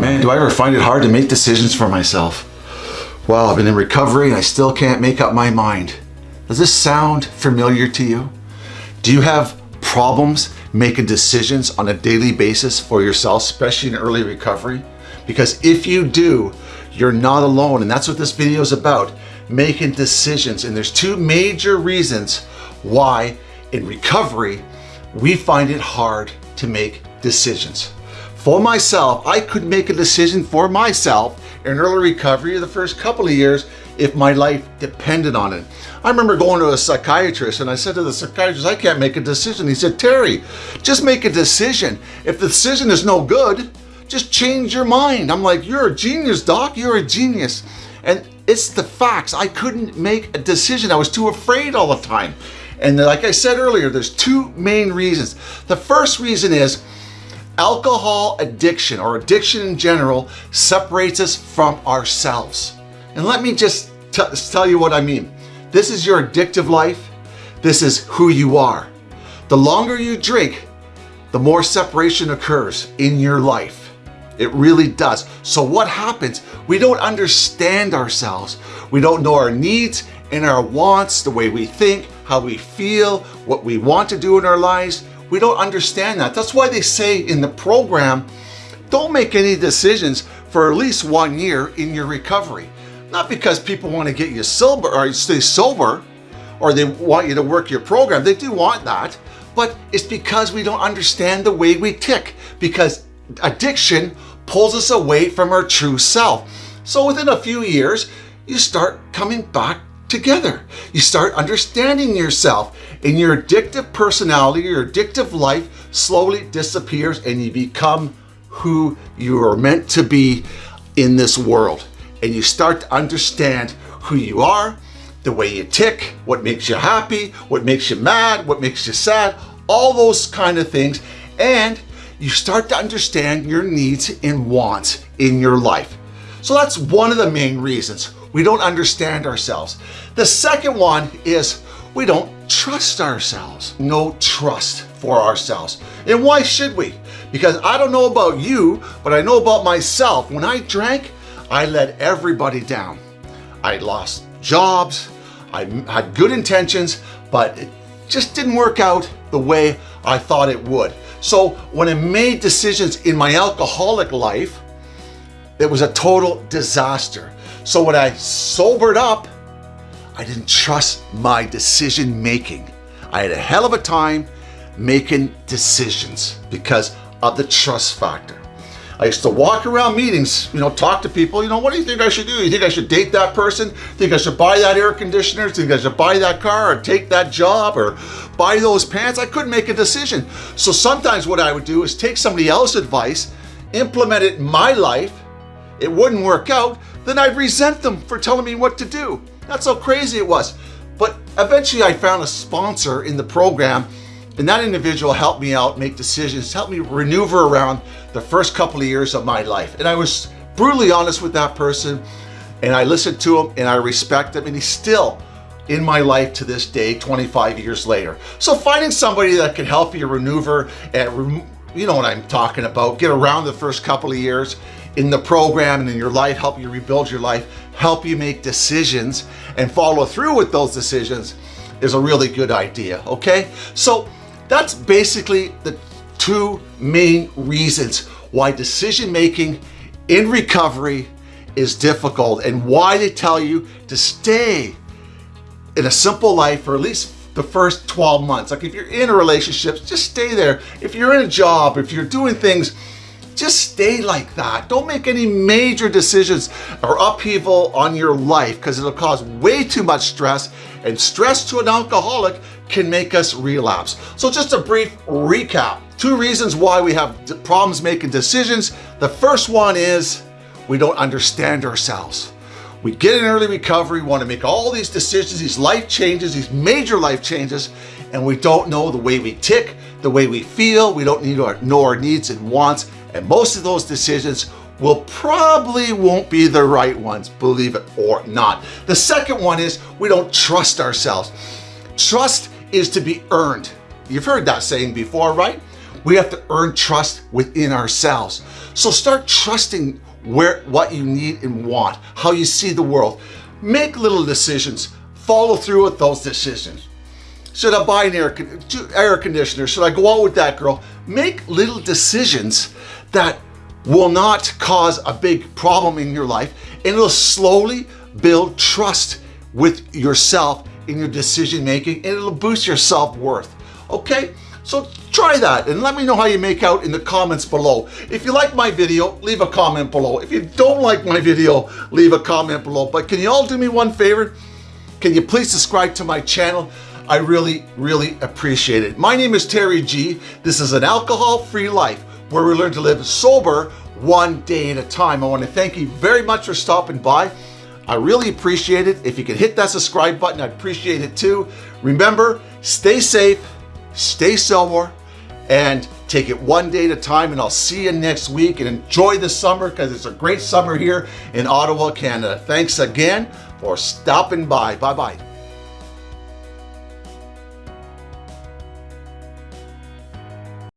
Man, do I ever find it hard to make decisions for myself? Well, I've been in recovery and I still can't make up my mind. Does this sound familiar to you? Do you have problems making decisions on a daily basis for yourself, especially in early recovery? Because if you do, you're not alone. And that's what this video is about, making decisions. And there's two major reasons why in recovery, we find it hard to make decisions. For myself, I could make a decision for myself in early recovery the first couple of years if my life depended on it. I remember going to a psychiatrist and I said to the psychiatrist, I can't make a decision. He said, Terry, just make a decision. If the decision is no good, just change your mind. I'm like, you're a genius, doc. You're a genius. And it's the facts. I couldn't make a decision. I was too afraid all the time. And like I said earlier, there's two main reasons. The first reason is alcohol addiction or addiction in general separates us from ourselves. And let me just tell you what I mean. This is your addictive life. This is who you are. The longer you drink, the more separation occurs in your life. It really does. So what happens? We don't understand ourselves. We don't know our needs and our wants, the way we think, how we feel, what we want to do in our lives. We don't understand that. That's why they say in the program, don't make any decisions for at least one year in your recovery. Not because people want to get you sober or stay sober or they want you to work your program. They do want that, but it's because we don't understand the way we tick because addiction pulls us away from our true self. So within a few years, you start coming back together. You start understanding yourself and your addictive personality, your addictive life slowly disappears and you become who you are meant to be in this world. And you start to understand who you are, the way you tick, what makes you happy, what makes you mad, what makes you sad, all those kind of things. And you start to understand your needs and wants in your life. So that's one of the main reasons we don't understand ourselves. The second one is we don't trust ourselves. No trust for ourselves. And why should we? Because I don't know about you, but I know about myself. When I drank, I let everybody down. I lost jobs, I had good intentions, but it just didn't work out the way I thought it would. So when I made decisions in my alcoholic life, it was a total disaster. So when I sobered up, I didn't trust my decision making. I had a hell of a time making decisions because of the trust factor. I used to walk around meetings, you know, talk to people, you know, what do you think I should do? You think I should date that person? Think I should buy that air conditioner? Think I should buy that car or take that job or buy those pants? I couldn't make a decision. So sometimes what I would do is take somebody else's advice, implement it in my life, it wouldn't work out, then I'd resent them for telling me what to do. That's how crazy it was. But eventually I found a sponsor in the program and that individual helped me out make decisions, helped me maneuver around the first couple of years of my life. And I was brutally honest with that person and I listened to him and I respect him and he's still in my life to this day 25 years later. So finding somebody that can help you maneuver and you know what I'm talking about, get around the first couple of years in the program and in your life, help you rebuild your life, help you make decisions and follow through with those decisions is a really good idea, okay? So that's basically the two main reasons why decision making in recovery is difficult and why they tell you to stay in a simple life for at least the first 12 months. Like if you're in a relationship, just stay there. If you're in a job, if you're doing things, just stay like that. Don't make any major decisions or upheaval on your life because it'll cause way too much stress and stress to an alcoholic can make us relapse. So just a brief recap. Two reasons why we have problems making decisions. The first one is we don't understand ourselves. We get in early recovery, want to make all these decisions, these life changes, these major life changes, and we don't know the way we tick, the way we feel, we don't need to know our needs and wants, and most of those decisions will probably won't be the right ones, believe it or not. The second one is we don't trust ourselves. Trust is to be earned. You've heard that saying before, right? we have to earn trust within ourselves. So start trusting where what you need and want, how you see the world. Make little decisions. Follow through with those decisions. Should I buy an air, air conditioner? Should I go out with that girl? Make little decisions that will not cause a big problem in your life and it'll slowly build trust with yourself in your decision making and it'll boost your self-worth. Okay? So try that and let me know how you make out in the comments below. If you like my video, leave a comment below. If you don't like my video, leave a comment below. But can you all do me one favor? Can you please subscribe to my channel? I really, really appreciate it. My name is Terry G. This is an alcohol-free life where we learn to live sober one day at a time. I want to thank you very much for stopping by. I really appreciate it. If you could hit that subscribe button, I'd appreciate it too. Remember, stay safe, stay sober, and take it one day at a time. And I'll see you next week and enjoy the summer because it's a great summer here in Ottawa, Canada. Thanks again for stopping by. Bye-bye.